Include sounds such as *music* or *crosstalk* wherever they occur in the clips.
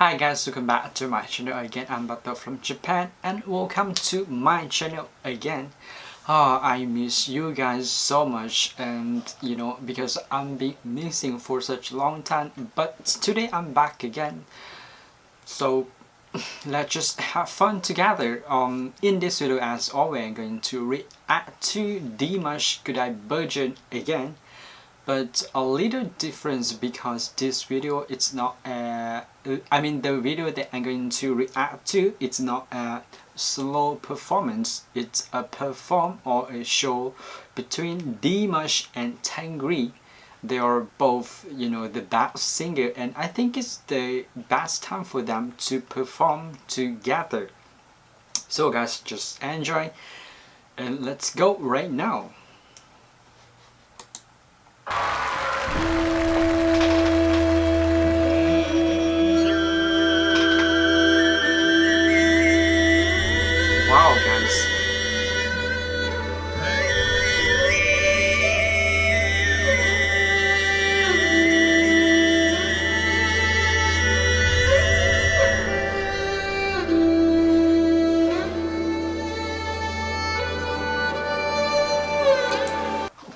Hi guys, welcome back to my channel again. I'm Bato from Japan and welcome to my channel again. Oh, I miss you guys so much and you know because I'm been missing for such a long time but today I'm back again. So *laughs* let's just have fun together. Um, in this video as always I'm going to react to Dimash Kudaibergen again but a little difference because this video it's not a, I mean the video that I'm going to react to it's not a slow performance. It's a perform or a show between Dimash and Tangri they are both you know the best singer and I think it's the best time for them to perform together. So guys just enjoy and let's go right now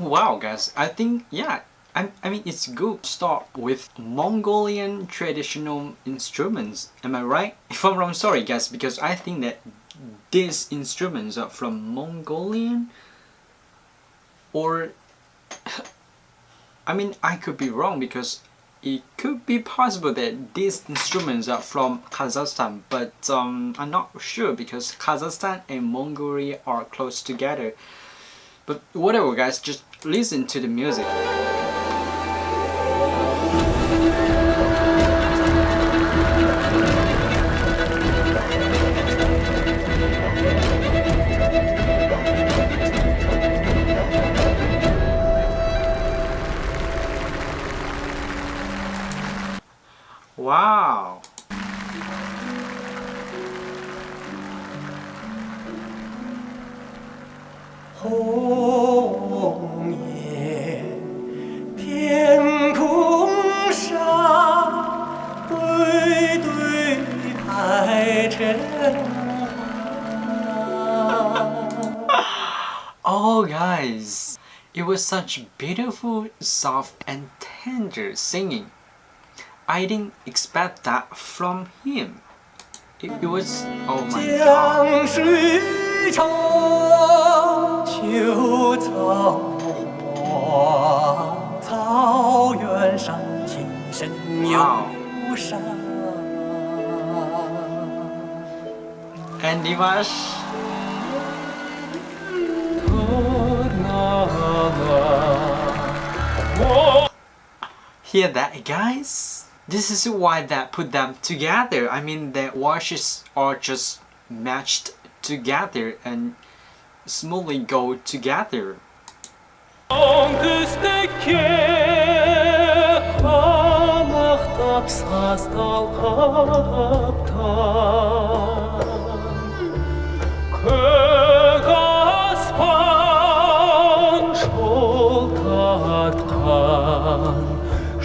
Wow, guys. I think, yeah, I, I mean, it's good to start with Mongolian traditional instruments. Am I right? *laughs* If I'm wrong, sorry guys, because I think that these instruments are from Mongolian or *laughs* I mean, I could be wrong because it could be possible that these instruments are from Kazakhstan, but um, I'm not sure because Kazakhstan and Mongolia are close together. But whatever guys, just listen to the music. It was such beautiful, soft and tender singing. I didn't expect that from him. It, it was, oh my god. Wow. And Dimash. Hear that guys? This is why that put them together. I mean their voices are just matched together and smoothly go together.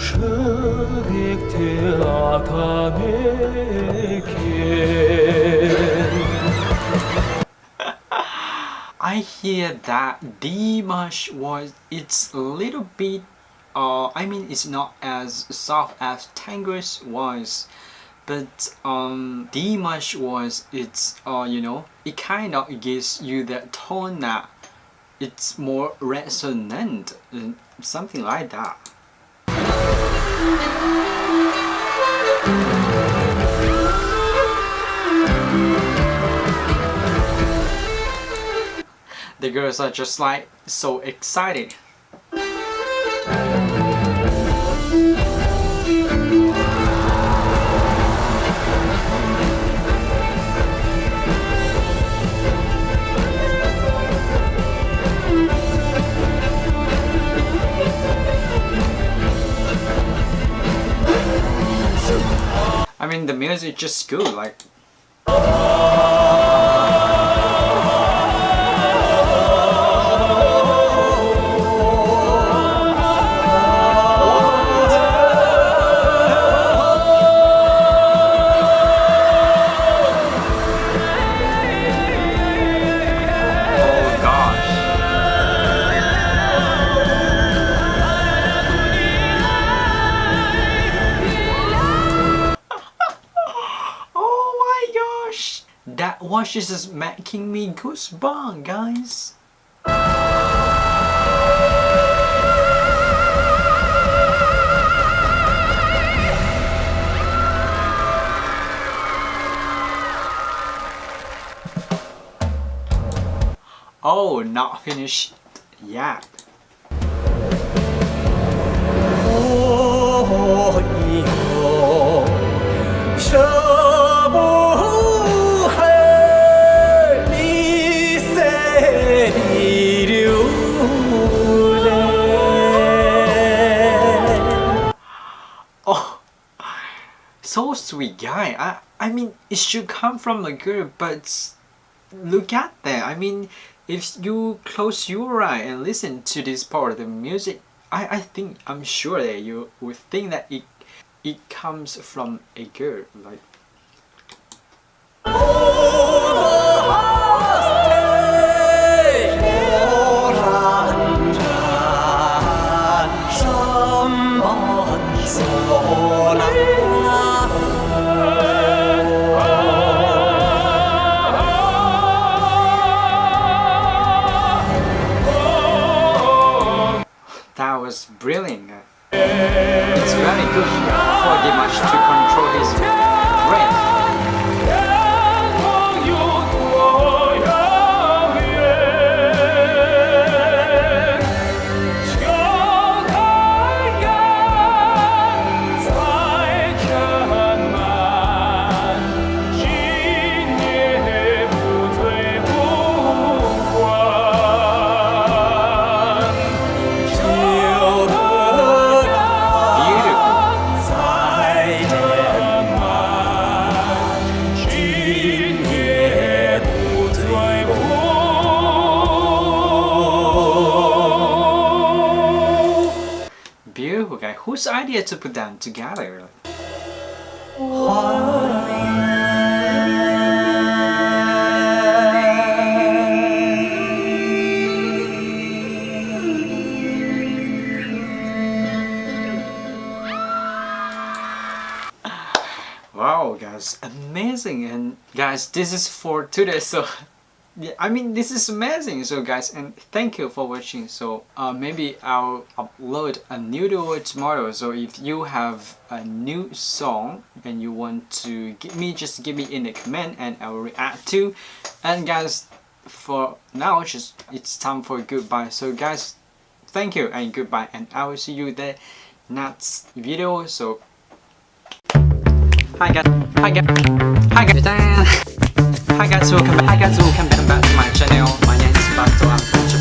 *laughs* I hear that Dimash was it's a little bit uh I mean it's not as soft as Tengri's was but um Dimash was it's uh you know it kind of gives you that tone that it's more resonant something like that the girls are just like so excited. I mean the music just good like that was just making me goosebumps guys Oh, not finished yet. Oh, oh, oh, oh sweet guy. I, I mean, it should come from a girl, but look at that. I mean, if you close your eye and listen to this part of the music, I, I think, I'm sure that you would think that it, it comes from a girl, like was brilliant. It's very good for Dimash to Whose idea to put them together? Wow guys, amazing and guys this is for today so yeah, I mean this is amazing. So guys and thank you for watching. So uh, maybe I'll upload a new video tomorrow. So if you have a new song and you want to give me just give me in the comment and I will react to. And guys for now just it's time for goodbye. So guys thank you and goodbye. And I will see you the next video. So Hi guys, hi guys, hi guys, hi guys, welcome back, hi guys, welcome back to my channel. My name is Bato.